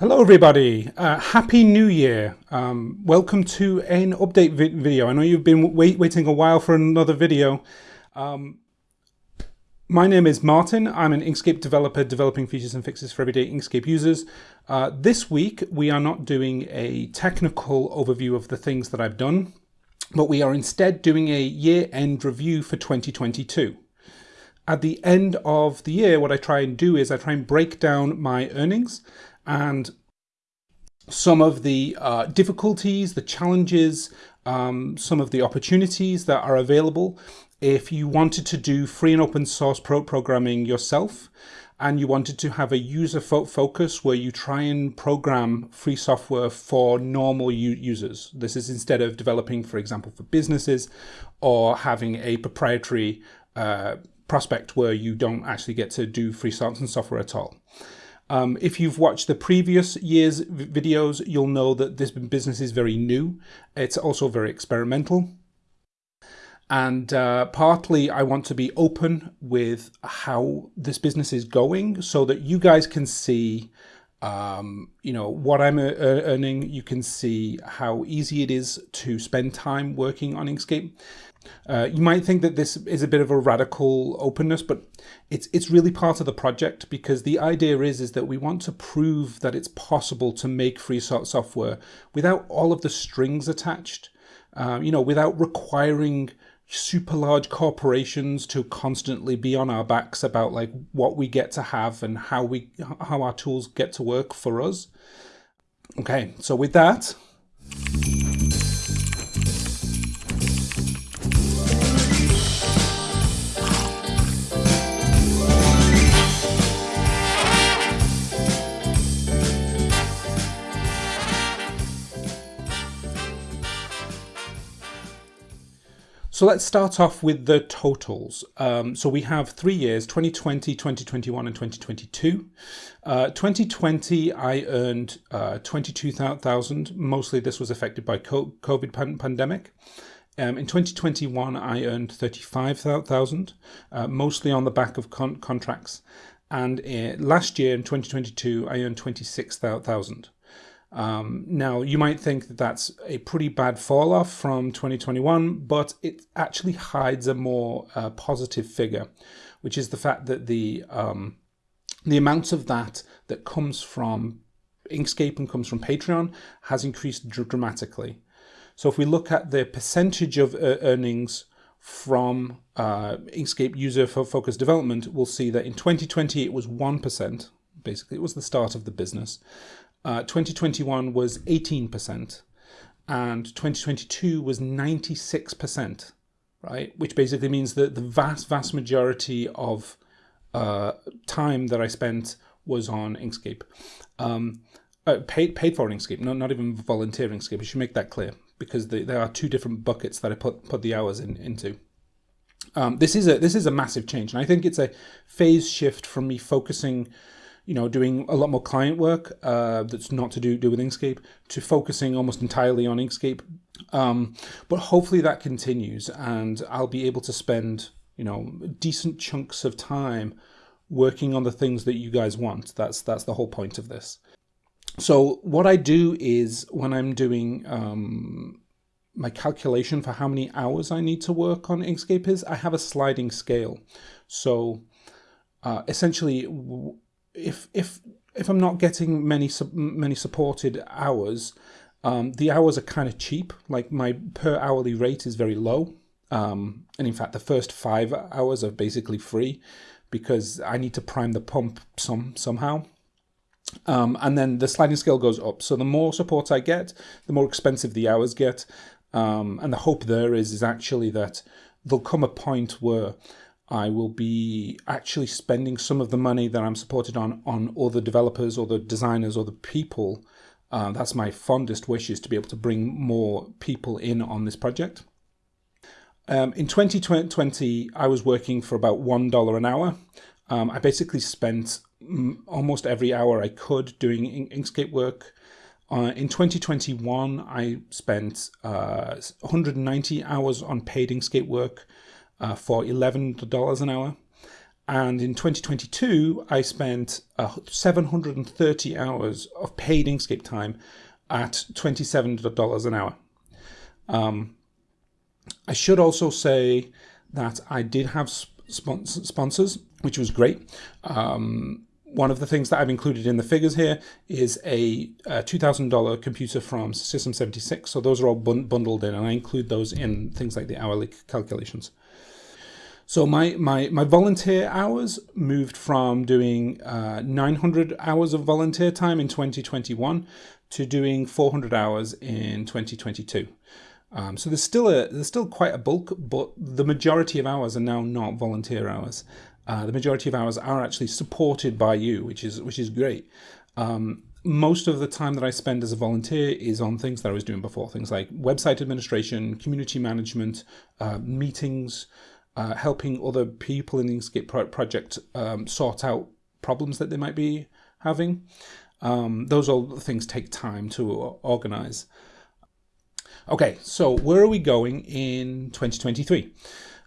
Hello everybody, uh, Happy New Year. Um, welcome to an update vi video. I know you've been wait waiting a while for another video. Um, my name is Martin. I'm an Inkscape developer developing features and fixes for everyday Inkscape users. Uh, this week we are not doing a technical overview of the things that I've done, but we are instead doing a year-end review for 2022 at the end of the year, what I try and do is I try and break down my earnings and some of the uh, difficulties, the challenges, um, some of the opportunities that are available if you wanted to do free and open source pro programming yourself and you wanted to have a user fo focus where you try and program free software for normal users. This is instead of developing, for example, for businesses or having a proprietary uh, prospect where you don't actually get to do free and software at all. Um, if you've watched the previous year's videos, you'll know that this business is very new. It's also very experimental. And uh, partly I want to be open with how this business is going so that you guys can see um, you know, what I'm earning. You can see how easy it is to spend time working on Inkscape. Uh, you might think that this is a bit of a radical openness, but it's it's really part of the project because the idea is is that we want to prove that it's possible to make free software without all of the strings attached. Uh, you know, without requiring super large corporations to constantly be on our backs about like what we get to have and how we how our tools get to work for us. Okay, so with that. So let's start off with the totals. Um, so we have three years, 2020, 2021 and 2022. Uh, 2020, I earned uh, 22,000. Mostly this was affected by COVID pan pandemic. Um, in 2021, I earned 35,000, uh, mostly on the back of con contracts. And uh, last year in 2022, I earned 26,000. Um, now, you might think that that's a pretty bad fall off from 2021, but it actually hides a more uh, positive figure, which is the fact that the um, the amount of that that comes from Inkscape and comes from Patreon has increased dr dramatically. So if we look at the percentage of uh, earnings from uh, Inkscape user focused development, we'll see that in 2020 it was 1%. Basically, it was the start of the business. Uh, 2021 was 18% and 2022 was 96%, right? Which basically means that the vast, vast majority of uh, time that I spent was on Inkscape. Um, uh, paid, paid for Inkscape, not, not even volunteer Inkscape. I should make that clear because the, there are two different buckets that I put, put the hours in, into. Um, this is a this is a massive change, and I think it's a phase shift from me focusing you know, doing a lot more client work uh, that's not to do, do with Inkscape to focusing almost entirely on Inkscape. Um, but hopefully that continues and I'll be able to spend, you know, decent chunks of time working on the things that you guys want. That's, that's the whole point of this. So what I do is when I'm doing um, my calculation for how many hours I need to work on Inkscape is I have a sliding scale. So uh, essentially if if if I'm not getting many many supported hours, um, the hours are kind of cheap. Like my per hourly rate is very low, um, and in fact, the first five hours are basically free because I need to prime the pump some somehow. Um, and then the sliding scale goes up. So the more support I get, the more expensive the hours get. Um, and the hope there is is actually that there'll come a point where I will be actually spending some of the money that I'm supported on on other developers or the designers or the people. Uh, that's my fondest wish is to be able to bring more people in on this project. Um, in 2020, I was working for about $1 an hour. Um, I basically spent almost every hour I could doing Inkscape work. Uh, in 2021, I spent uh, 190 hours on paid Inkscape work uh, for $11 an hour. And in 2022, I spent uh, 730 hours of paid Inkscape time at $27 an hour. Um, I should also say that I did have sponsors, which was great. Um, one of the things that I've included in the figures here is a, a $2,000 computer from System 76. So those are all bun bundled in, and I include those in things like the hourly calculations. So my, my, my volunteer hours moved from doing uh, 900 hours of volunteer time in 2021 to doing 400 hours in 2022. Um, so there's still a there's still quite a bulk, but the majority of hours are now not volunteer hours. Uh, the majority of hours are actually supported by you, which is which is great. Um, most of the time that I spend as a volunteer is on things that I was doing before, things like website administration, community management, uh, meetings, uh, helping other people in the Inkscape pro project um, sort out problems that they might be having. Um, those all things take time to organize. Okay, so where are we going in 2023?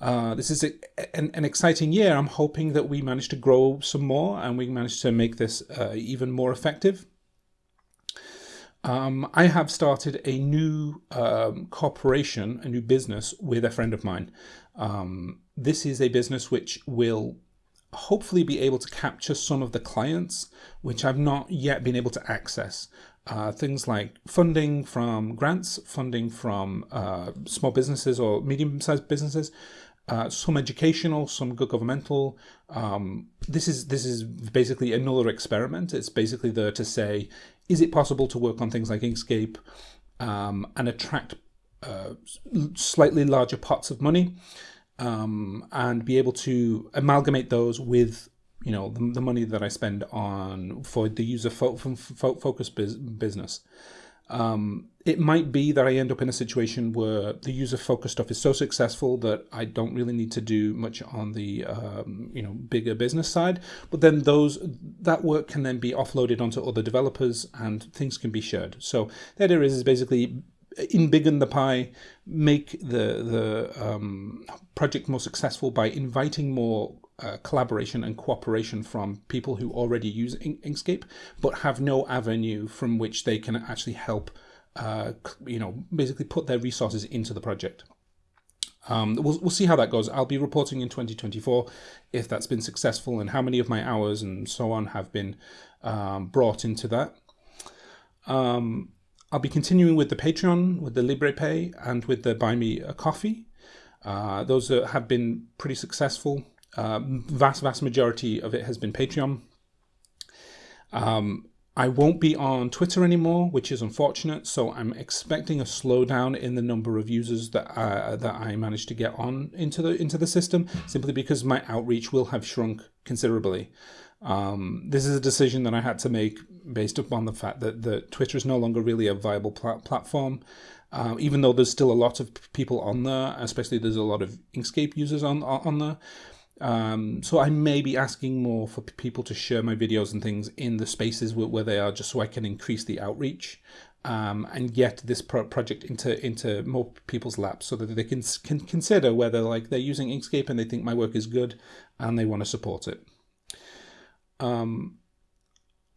Uh, this is a, an, an, exciting year. I'm hoping that we manage to grow some more and we manage to make this uh, even more effective. Um, I have started a new um, corporation, a new business with a friend of mine. Um, this is a business which will hopefully be able to capture some of the clients which I've not yet been able to access. Uh, things like funding from grants, funding from uh, small businesses or medium-sized businesses, uh, some educational, some good governmental. Um, this is this is basically another experiment. It's basically there to say, is it possible to work on things like Inkscape um, and attract uh, slightly larger pots of money um, and be able to amalgamate those with you know the, the money that I spend on for the user fo fo focus business. Um, it might be that I end up in a situation where the user focused stuff is so successful that I don't really need to do much on the um, you know bigger business side. But then those that work can then be offloaded onto other developers and things can be shared. So the idea is, is basically embiggen the pie, make the the um, project more successful by inviting more uh, collaboration and cooperation from people who already use Inkscape, but have no avenue from which they can actually help, uh, you know, basically put their resources into the project. Um, we'll, we'll see how that goes. I'll be reporting in 2024 if that's been successful and how many of my hours and so on have been um, brought into that. Um, I'll be continuing with the Patreon, with the Liberapay, and with the Buy Me a Coffee. Uh, those have been pretty successful. Uh, vast, vast majority of it has been Patreon. Um, I won't be on Twitter anymore, which is unfortunate. So I'm expecting a slowdown in the number of users that uh, that I managed to get on into the into the system, simply because my outreach will have shrunk considerably. Um, this is a decision that I had to make based upon the fact that the Twitter is no longer really a viable pl platform. Uh, even though there's still a lot of people on there, especially there's a lot of Inkscape users on on there. Um, so I may be asking more for people to share my videos and things in the spaces where, where they are, just so I can increase the outreach um, and get this pro project into into more people's laps, so that they can can consider whether like they're using Inkscape and they think my work is good and they want to support it. Um,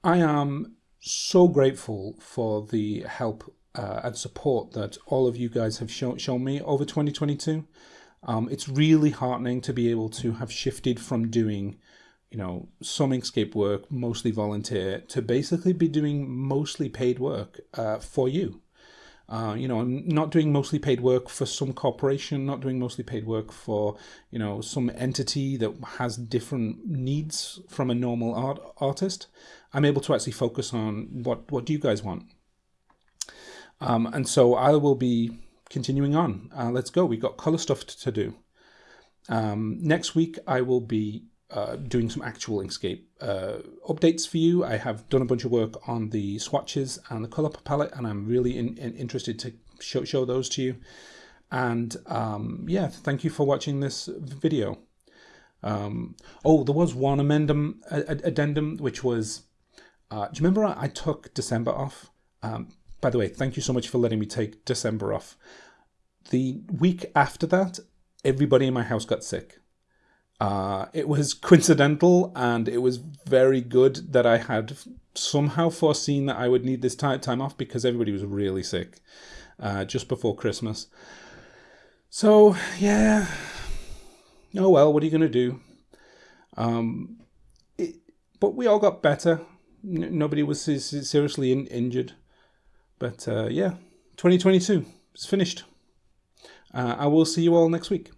I am so grateful for the help uh, and support that all of you guys have show, shown me over 2022. Um, it's really heartening to be able to have shifted from doing, you know, some Inkscape work, mostly volunteer, to basically be doing mostly paid work uh, for you. Uh, you know, I'm not doing mostly paid work for some corporation, not doing mostly paid work for, you know, some entity that has different needs from a normal art artist. I'm able to actually focus on what, what do you guys want? Um, and so I will be continuing on, uh, let's go. We've got color stuff to do. Um, next week, I will be uh, doing some actual Inkscape uh, updates for you. I have done a bunch of work on the swatches and the color palette, and I'm really in, in interested to show, show those to you. And um, yeah, thank you for watching this video. Um, oh, there was one amendum, addendum, which was, uh, do you remember I, I took December off? Um, by the way, thank you so much for letting me take December off. The week after that, everybody in my house got sick. Uh, it was coincidental and it was very good that I had somehow foreseen that I would need this time off because everybody was really sick uh, just before Christmas. So, yeah. Oh well, what are you going to do? Um, it, but we all got better. N- nobody was seriously in- injured. But uh, yeah, 2022 is finished. Uh, I will see you all next week.